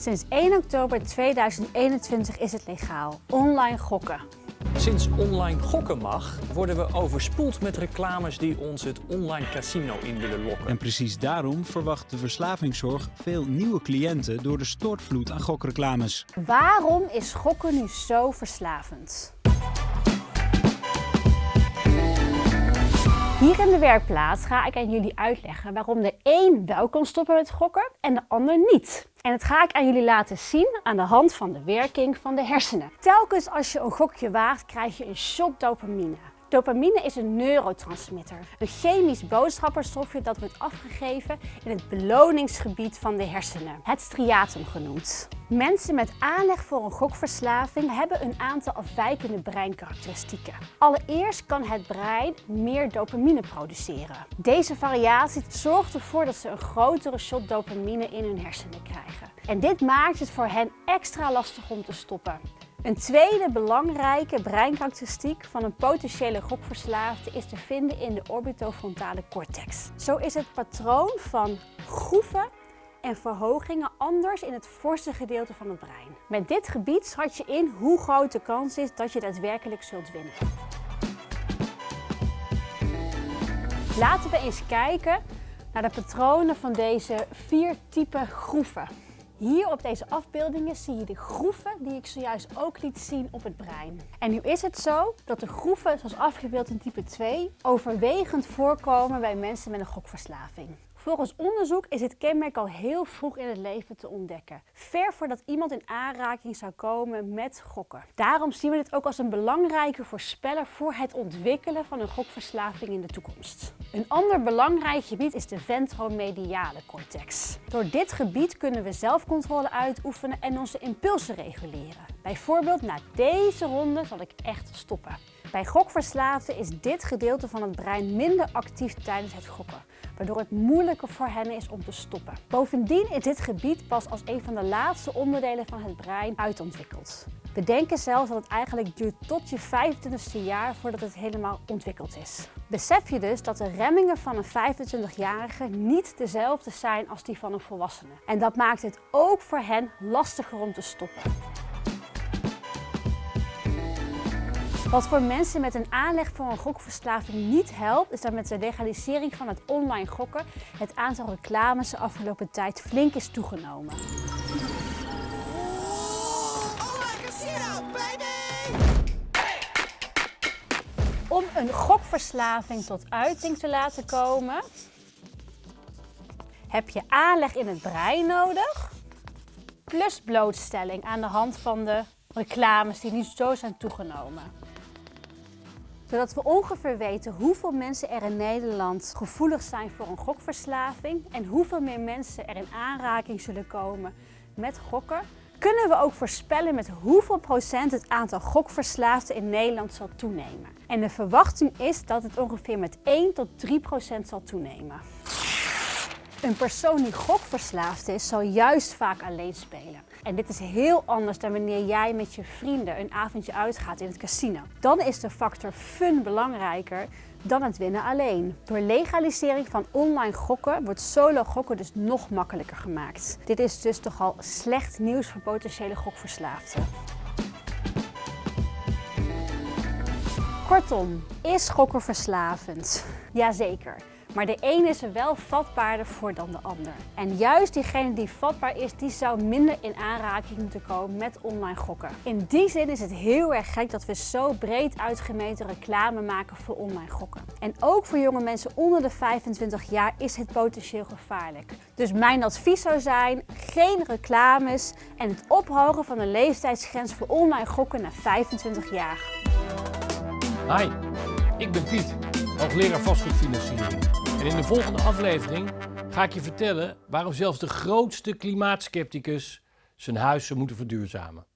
Sinds 1 oktober 2021 is het legaal. Online gokken. Sinds online gokken mag, worden we overspoeld met reclames die ons het online casino in willen lokken. En precies daarom verwacht de verslavingszorg veel nieuwe cliënten door de stortvloed aan gokreclames. Waarom is gokken nu zo verslavend? Hier in de werkplaats ga ik aan jullie uitleggen waarom de een wel kan stoppen met gokken en de ander niet. En dat ga ik aan jullie laten zien aan de hand van de werking van de hersenen. Telkens als je een gokje waagt, krijg je een shot dopamine. Dopamine is een neurotransmitter, een chemisch boodschapperstofje dat wordt afgegeven in het beloningsgebied van de hersenen, het striatum genoemd. Mensen met aanleg voor een gokverslaving hebben een aantal afwijkende breinkarakteristieken. Allereerst kan het brein meer dopamine produceren. Deze variatie zorgt ervoor dat ze een grotere shot dopamine in hun hersenen krijgen. En dit maakt het voor hen extra lastig om te stoppen. Een tweede belangrijke breinkarakteristiek van een potentiële gokverslaafde is te vinden in de orbitofrontale cortex. Zo is het patroon van groeven en verhogingen anders in het voorste gedeelte van het brein. Met dit gebied schat je in hoe groot de kans is dat je daadwerkelijk zult winnen. Laten we eens kijken naar de patronen van deze vier typen groeven. Hier op deze afbeeldingen zie je de groeven die ik zojuist ook liet zien op het brein. En nu is het zo dat de groeven, zoals afgebeeld in type 2, overwegend voorkomen bij mensen met een gokverslaving. Volgens onderzoek is dit kenmerk al heel vroeg in het leven te ontdekken. Ver voordat iemand in aanraking zou komen met gokken. Daarom zien we dit ook als een belangrijke voorspeller voor het ontwikkelen van een gokverslaving in de toekomst. Een ander belangrijk gebied is de ventromediale cortex. Door dit gebied kunnen we zelfcontrole uitoefenen en onze impulsen reguleren. Bijvoorbeeld na deze ronde zal ik echt stoppen. Bij gokverslaafden is dit gedeelte van het brein minder actief tijdens het gokken, waardoor het moeilijker voor hen is om te stoppen. Bovendien is dit gebied pas als een van de laatste onderdelen van het brein uitontwikkeld. We denken zelfs dat het eigenlijk duurt tot je 25e jaar voordat het helemaal ontwikkeld is. Besef je dus dat de remmingen van een 25-jarige niet dezelfde zijn als die van een volwassene. En dat maakt het ook voor hen lastiger om te stoppen. Wat voor mensen met een aanleg voor een gokverslaving niet helpt, is dat met de legalisering van het online gokken het aantal reclames de afgelopen tijd flink is toegenomen. Om een gokverslaving tot uiting te laten komen, heb je aanleg in het brein nodig, plus blootstelling aan de hand van de reclames die nu zo zijn toegenomen zodat we ongeveer weten hoeveel mensen er in Nederland gevoelig zijn voor een gokverslaving en hoeveel meer mensen er in aanraking zullen komen met gokken, kunnen we ook voorspellen met hoeveel procent het aantal gokverslaafden in Nederland zal toenemen. En de verwachting is dat het ongeveer met 1 tot 3 procent zal toenemen. Een persoon die gokverslaafd is, zal juist vaak alleen spelen. En dit is heel anders dan wanneer jij met je vrienden een avondje uitgaat in het casino. Dan is de factor fun belangrijker dan het winnen alleen. Door legalisering van online gokken wordt solo gokken dus nog makkelijker gemaakt. Dit is dus toch al slecht nieuws voor potentiële gokverslaafden. Kortom, is gokken verslavend? Jazeker. Maar de een is er wel vatbaarder voor dan de ander. En juist diegene die vatbaar is, die zou minder in aanraking moeten komen met online gokken. In die zin is het heel erg gek dat we zo breed uitgemeten reclame maken voor online gokken. En ook voor jonge mensen onder de 25 jaar is het potentieel gevaarlijk. Dus mijn advies zou zijn, geen reclames en het ophogen van de leeftijdsgrens voor online gokken naar 25 jaar. Hi, ik ben Piet, hoogleraar vastgoedfinanciering. En in de volgende aflevering ga ik je vertellen waarom zelfs de grootste klimaatskepticus zijn huis zou moeten verduurzamen.